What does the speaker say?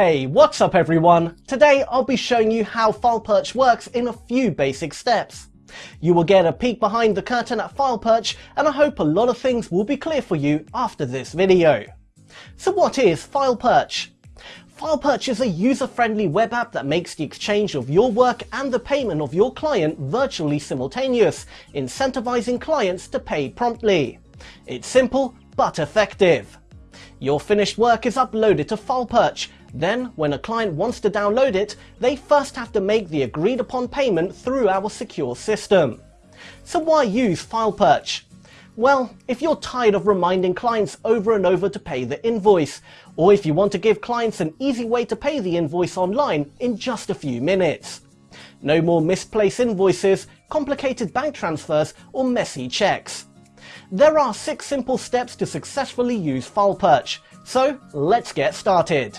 Hey, what's up everyone? Today I'll be showing you how FilePerch works in a few basic steps. You will get a peek behind the curtain at FilePerch and I hope a lot of things will be clear for you after this video. So what is FilePerch? FilePerch is a user-friendly web app that makes the exchange of your work and the payment of your client virtually simultaneous, incentivizing clients to pay promptly. It's simple but effective. Your finished work is uploaded to FilePerch. Then, when a client wants to download it, they first have to make the agreed upon payment through our secure system. So why use FilePerch? Well, if you're tired of reminding clients over and over to pay the invoice, or if you want to give clients an easy way to pay the invoice online in just a few minutes. No more misplaced invoices, complicated bank transfers, or messy checks. There are six simple steps to successfully use FilePerch, so let's get started.